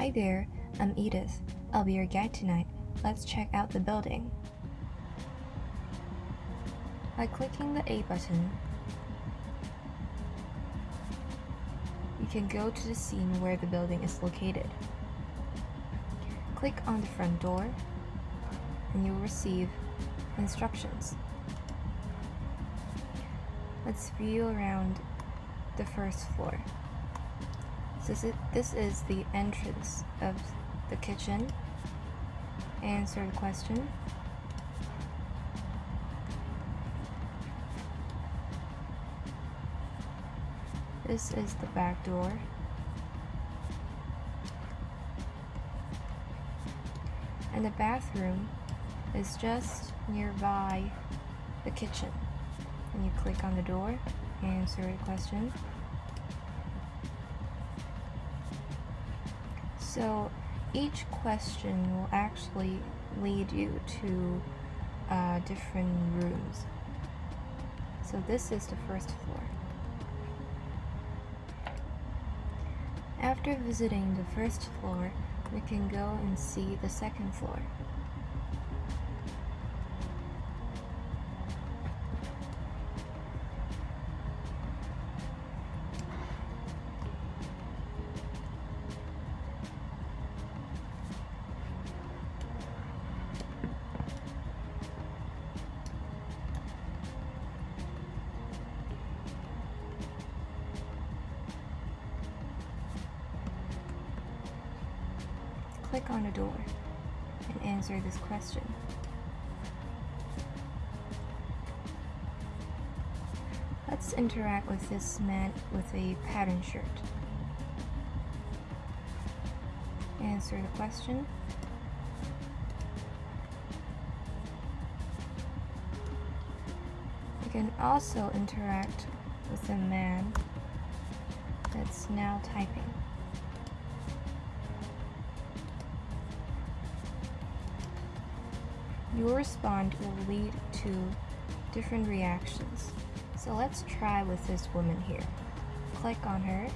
Hi there, I'm Edith. I'll be your guide tonight. Let's check out the building. By clicking the A button, you can go to the scene where the building is located. Click on the front door and you'll receive instructions. Let's view around the first floor. This is, this is the entrance of the kitchen. Answer the question. This is the back door. And the bathroom is just nearby the kitchen. And you click on the door, answer the question. So each question will actually lead you to uh, different rooms. So this is the first floor. After visiting the first floor, we can go and see the second floor. Click on a door and answer this question. Let's interact with this man with a pattern shirt. Answer the question. You can also interact with a man that's now typing. Your response will lead to different reactions. So let's try with this woman here. Click on her.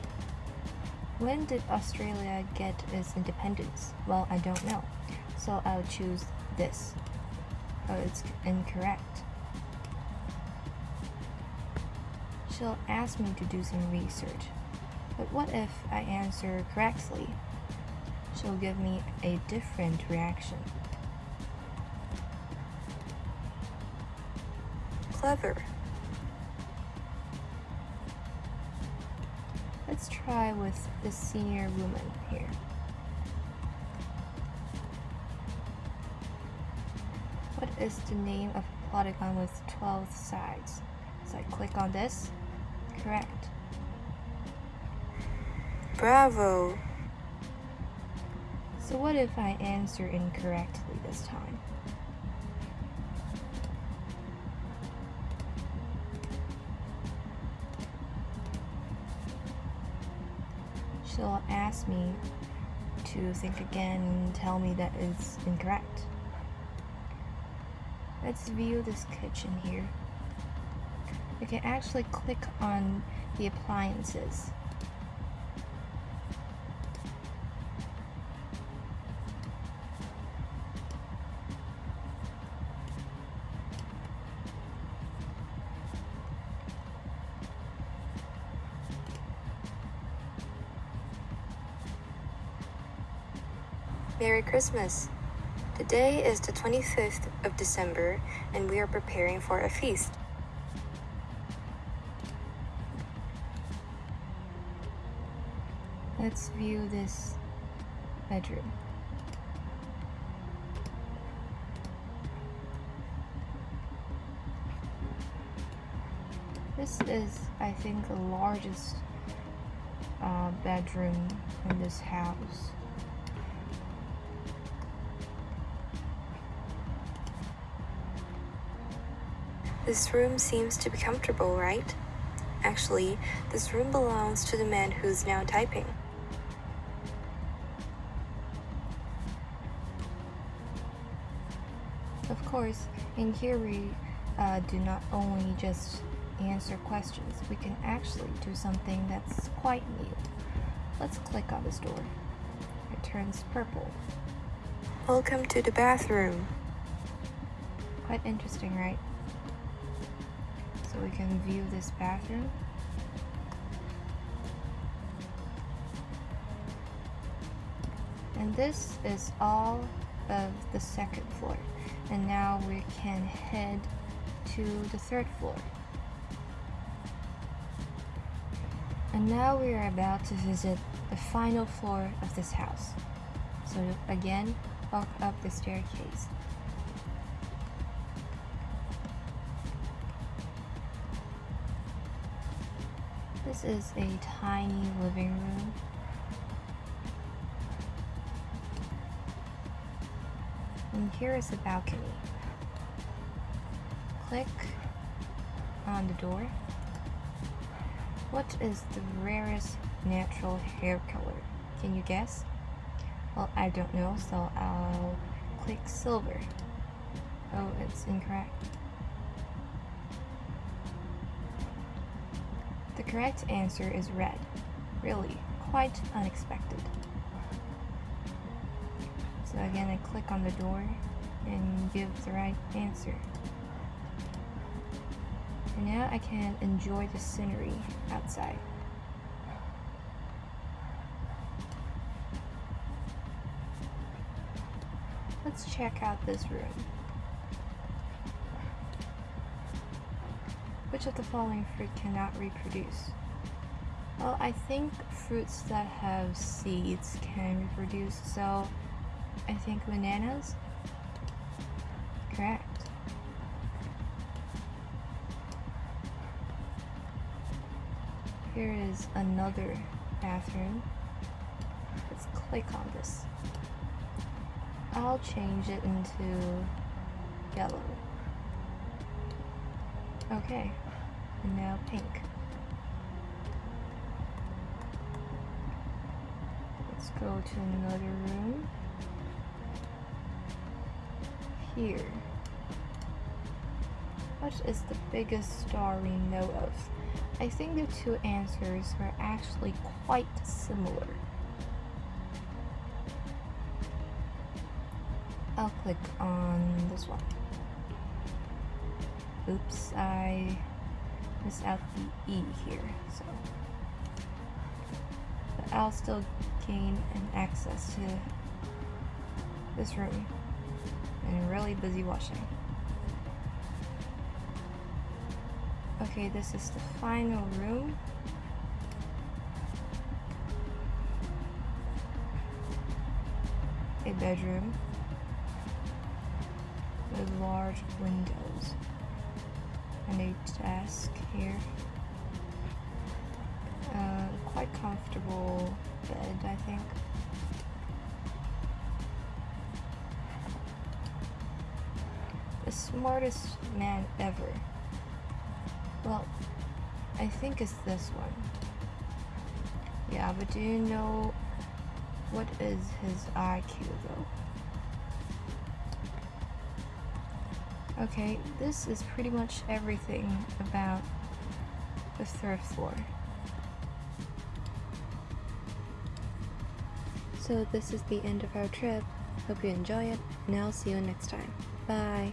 When did Australia get its independence? Well, I don't know. So I'll choose this. Oh, it's incorrect. She'll ask me to do some research. But what if I answer correctly? She'll give me a different reaction. Clever. Let's try with the senior woman here. What is the name of a polygon with 12 sides? So I click on this. Correct. Bravo! So what if I answer incorrectly this time? She'll ask me to think again and tell me that it's incorrect. Let's view this kitchen here. You can actually click on the appliances Merry Christmas! Today is the 25th of December and we are preparing for a feast. Let's view this bedroom. This is, I think, the largest uh, bedroom in this house. This room seems to be comfortable, right? Actually, this room belongs to the man who's now typing. Of course, in here we uh, do not only just answer questions, we can actually do something that's quite new. Let's click on this door. it turns purple. Welcome to the bathroom. Quite interesting, right? So we can view this bathroom. And this is all of the second floor. And now we can head to the third floor. And now we are about to visit the final floor of this house. So again, walk up the staircase. This is a tiny living room. And here is a balcony. Click on the door. What is the rarest natural hair color? Can you guess? Well, I don't know, so I'll click silver. Oh, it's incorrect. The correct answer is red. Really, quite unexpected. So again, I click on the door and give the right answer. And now I can enjoy the scenery outside. Let's check out this room. Which of the following fruit cannot reproduce? Well, I think fruits that have seeds can reproduce, so I think bananas? Correct. Here is another bathroom. Let's click on this. I'll change it into yellow. Okay, now pink. Let's go to another room. Here. What is the biggest star we know of? I think the two answers are actually quite similar. I'll click on this one. Oops, I missed out the E here, so. But I'll still gain an access to this room. And really busy washing. Okay, this is the final room. A bedroom with large windows a desk here. Uh, quite comfortable bed, I think. The smartest man ever. Well, I think it's this one. Yeah, but do you know what is his IQ though? Okay, this is pretty much everything about the third floor. So this is the end of our trip. Hope you enjoy it, and I'll see you next time. Bye!